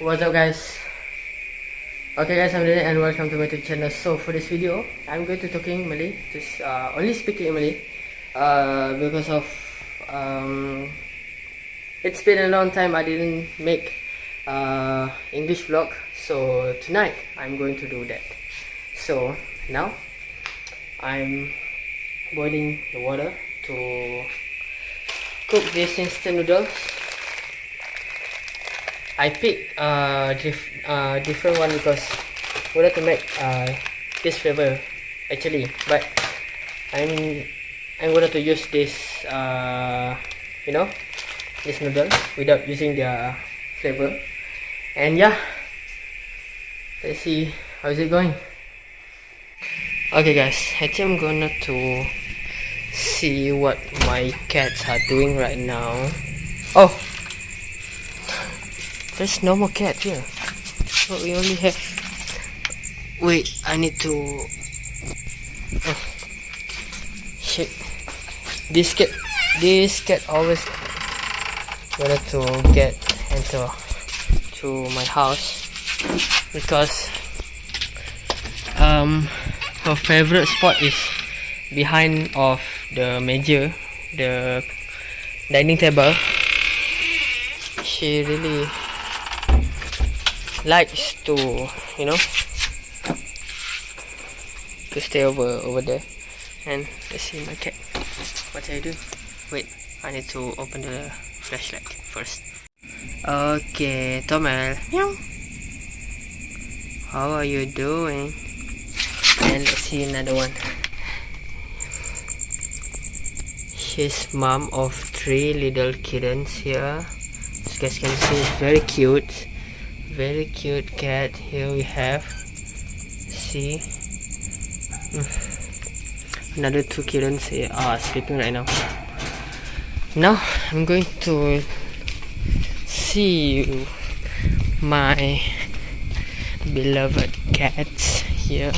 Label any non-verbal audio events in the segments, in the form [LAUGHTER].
What's up guys? Okay guys, I'm Dylan and welcome to my YouTube channel. So for this video, I'm going to talking Malay, just uh, only speaking in Malay, uh, because of um, it's been a long time I didn't make uh, English vlog. So tonight I'm going to do that. So now I'm boiling the water to cook this instant noodles I pick uh, dif uh, different one because I wanted to make uh, this flavor actually but I'm I'm going to use this uh, you know this noodle without using their flavor. And yeah let's see how is it going? Okay guys I think I'm gonna to see what my cats are doing right now. Oh there's no more cat here. But we only have... Wait, I need to... Oh. Shit. This cat... This cat always wanted to get into to my house because um her favorite spot is behind of the major the dining table she really likes to you know to stay over over there. And let's see my cat. What do I do? Wait I need to open the flashlight first. Okay Tomel meow. How are you doing? And let's see another one. She's mom of three little kittens here. As you guys can see it's very cute very cute cat. Here we have see. Another two kittens here are sleeping right now. Now I'm going to see my beloved cats here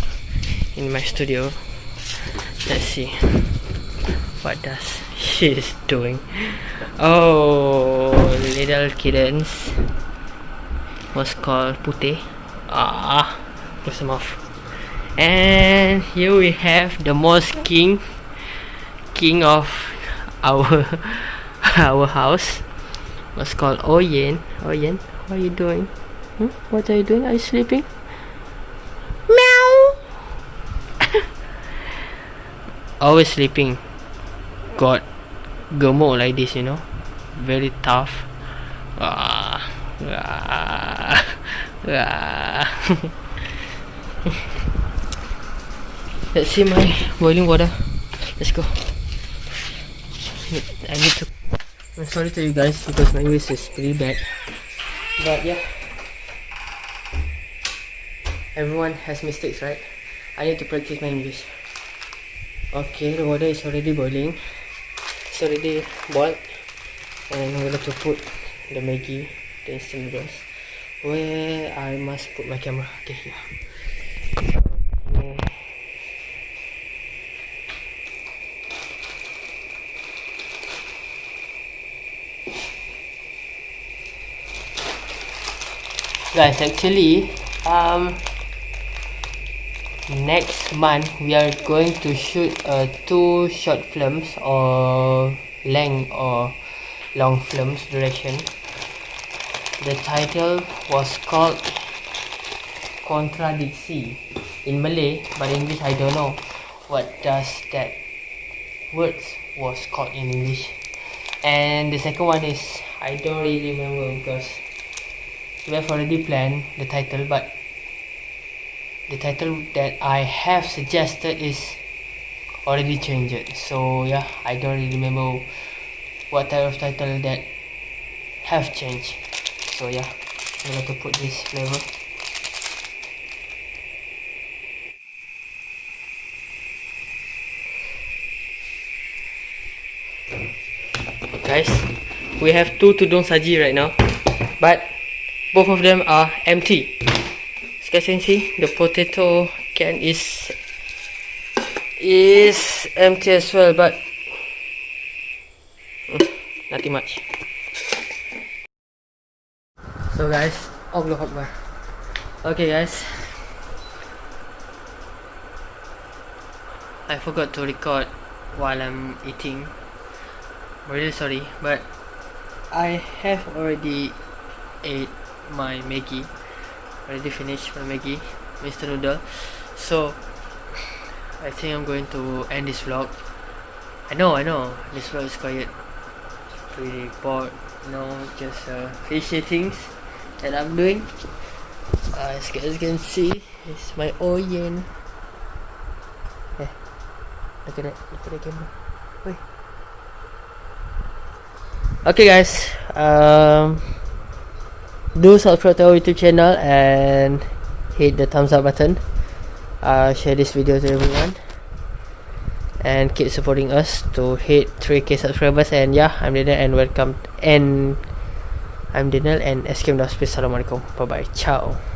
in my studio. Let's see what does [LAUGHS] she is doing. Oh little kittens was called Putih. Ah, close them off. And here we have the most king, king of our [LAUGHS] our house. Was called Oyen. Oyen, what are you doing? Hmm? What are you doing? Are you sleeping? Meow. [LAUGHS] Always sleeping. Got gemuk like this, you know. Very tough. Ah, Ah. [LAUGHS] Let's see my boiling water. Let's go. I need to. I'm sorry to you guys because my English is pretty bad. But yeah. Everyone has mistakes, right? I need to practice my English. Okay, the water is already boiling. It's already boiled. And I'm going to put the Maggi the instant noodles where I must put my camera. Okay here. Guys actually um next month we are going to shoot uh, two short films or length or long films duration the title was called Contradiksi in Malay, but English I don't know what does that words was called in English. And the second one is I don't really remember because we have already planned the title, but the title that I have suggested is already changed. So yeah, I don't really remember what type of title that have changed so yeah I'm to put this flavor guys we have two tudung saji right now but both of them are empty. As you can see? The potato can is is empty as well but mm, nothing much so guys Allah Akbar. Okay, guys. I forgot to record while I'm eating. I'm really sorry, but I have already ate my Maggie. Already finished my Maggie, Mr. Noodle. So I think I'm going to end this vlog. I know, I know, this vlog is quiet. Pretty bored, you know, just uh, fishy things that I'm doing. Uh, as you guys can see, it's my Oyen. Yeah, look at it, look at the camera. Wait. Okay, guys. Um, do subscribe to our YouTube channel and hit the thumbs up button. Uh, share this video to everyone and keep supporting us to hit 3k subscribers and yeah I'm Daniel and welcome and I'm Daniel and SKM Dalam Space. Assalamualaikum. Bye bye ciao.